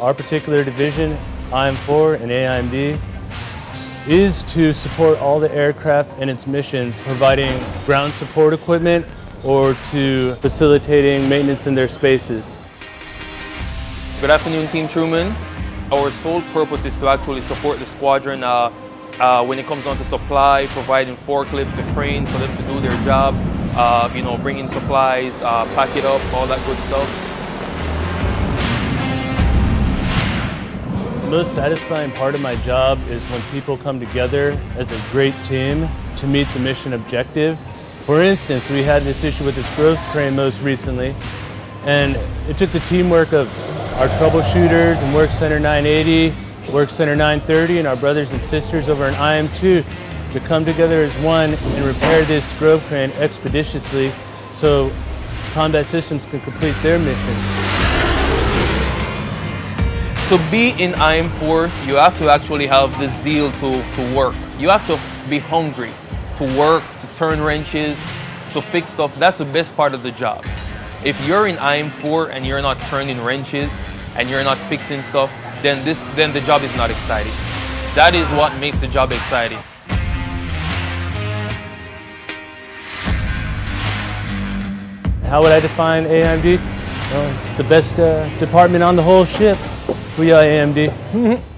our particular division, IM4 and AIMD, is to support all the aircraft and its missions, providing ground support equipment or to facilitating maintenance in their spaces. Good afternoon, Team Truman. Our sole purpose is to actually support the squadron uh, uh, when it comes down to supply, providing forklifts and cranes for them to do their job, uh, you know, bring in supplies, uh, pack it up, all that good stuff. Most satisfying part of my job is when people come together as a great team to meet the mission objective. For instance, we had this issue with this Grove crane most recently, and it took the teamwork of our troubleshooters and Work Center 980, Work Center 930, and our brothers and sisters over in IM2 to come together as one and repair this Grove crane expeditiously so combat systems can complete their mission. To be in IM4, you have to actually have the zeal to, to work. You have to be hungry to work, to turn wrenches, to fix stuff. That's the best part of the job. If you're in IM4 and you're not turning wrenches and you're not fixing stuff, then, this, then the job is not exciting. That is what makes the job exciting. How would I define AIMD? Well, it's the best uh, department on the whole ship. We are AMD.